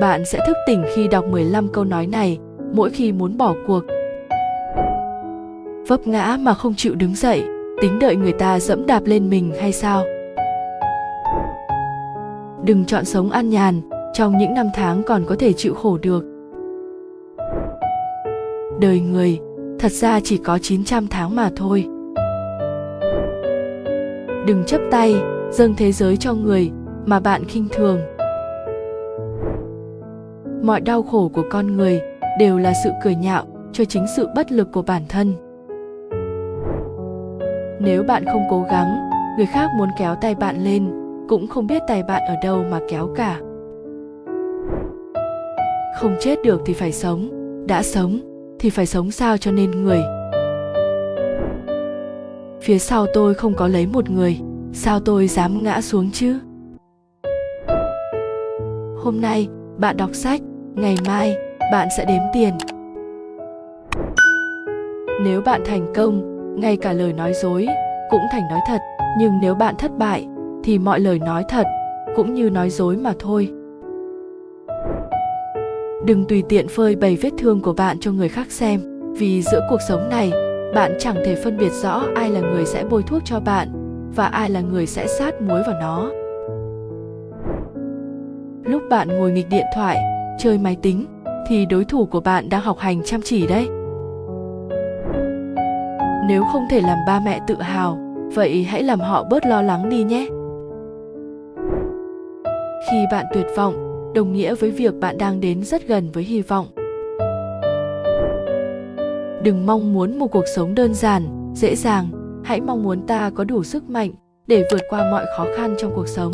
Bạn sẽ thức tỉnh khi đọc 15 câu nói này mỗi khi muốn bỏ cuộc. Vấp ngã mà không chịu đứng dậy, tính đợi người ta dẫm đạp lên mình hay sao? Đừng chọn sống an nhàn, trong những năm tháng còn có thể chịu khổ được. Đời người, thật ra chỉ có 900 tháng mà thôi. Đừng chấp tay, dâng thế giới cho người mà bạn khinh thường. Mọi đau khổ của con người đều là sự cười nhạo cho chính sự bất lực của bản thân. Nếu bạn không cố gắng, người khác muốn kéo tay bạn lên cũng không biết tay bạn ở đâu mà kéo cả. Không chết được thì phải sống, đã sống thì phải sống sao cho nên người. Phía sau tôi không có lấy một người, sao tôi dám ngã xuống chứ? Hôm nay bạn đọc sách, ngày mai bạn sẽ đếm tiền. Nếu bạn thành công, ngay cả lời nói dối cũng thành nói thật, nhưng nếu bạn thất bại thì mọi lời nói thật cũng như nói dối mà thôi. Đừng tùy tiện phơi bày vết thương của bạn cho người khác xem, vì giữa cuộc sống này, bạn chẳng thể phân biệt rõ ai là người sẽ bôi thuốc cho bạn và ai là người sẽ sát muối vào nó. Lúc bạn ngồi nghịch điện thoại, chơi máy tính thì đối thủ của bạn đang học hành chăm chỉ đấy. Nếu không thể làm ba mẹ tự hào, vậy hãy làm họ bớt lo lắng đi nhé. Khi bạn tuyệt vọng, đồng nghĩa với việc bạn đang đến rất gần với hy vọng đừng mong muốn một cuộc sống đơn giản dễ dàng hãy mong muốn ta có đủ sức mạnh để vượt qua mọi khó khăn trong cuộc sống